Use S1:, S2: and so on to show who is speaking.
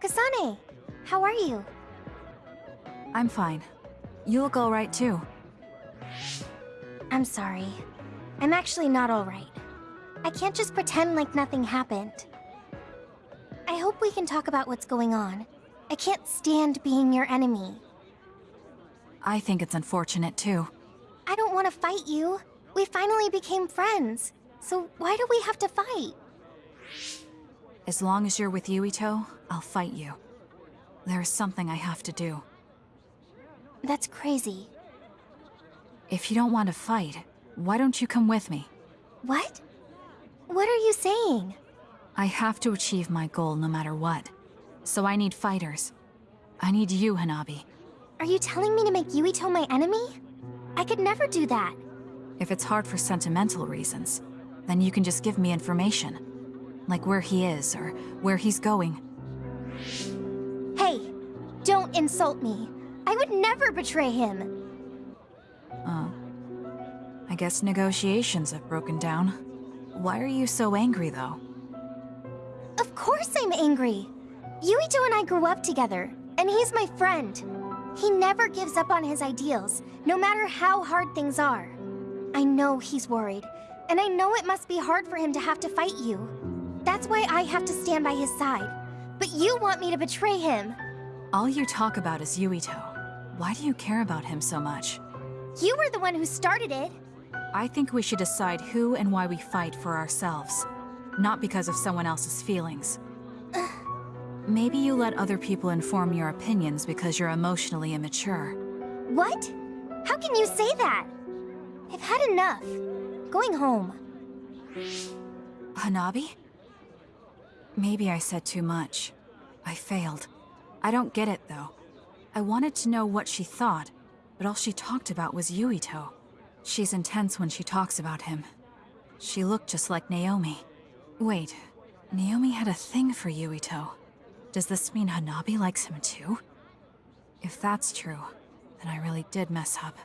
S1: Akasane, how are you?
S2: I'm fine. You look alright too.
S1: I'm sorry. I'm actually not alright. I can't just pretend like nothing happened. I hope we can talk about what's going on. I can't stand being your enemy.
S2: I think it's unfortunate too.
S1: I don't want to fight you. We finally became friends. So why do we have to fight?
S2: As long as you're with Yuito, I'll fight you. There is something I have to do.
S1: That's crazy.
S2: If you don't want to fight, why don't you come with me?
S1: What? What are you saying?
S2: I have to achieve my goal no matter what. So I need fighters. I need you, Hanabi.
S1: Are you telling me to make Yuito my enemy? I could never do that.
S2: If it's hard for sentimental reasons, then you can just give me information. Like where he is, or where he's going.
S1: Hey, don't insult me. I would never betray him.
S2: Oh. I guess negotiations have broken down. Why are you so angry, though?
S1: Of course I'm angry. Yuito and I grew up together, and he's my friend. He never gives up on his ideals, no matter how hard things are. I know he's worried, and I know it must be hard for him to have to fight you. That's why I have to stand by his side. But you want me to betray him.
S2: All you talk about is Yuito. Why do you care about him so much?
S1: You were the one who started it.
S2: I think we should decide who and why we fight for ourselves. Not because of someone else's feelings. Maybe you let other people inform your opinions because you're emotionally immature.
S1: What? How can you say that? I've had enough. Going home.
S2: Hanabi? Maybe I said too much. I failed. I don't get it, though. I wanted to know what she thought, but all she talked about was Yuito. She's intense when she talks about him. She looked just like Naomi. Wait, Naomi had a thing for Yuito. Does this mean Hanabi likes him too? If that's true, then I really did mess up.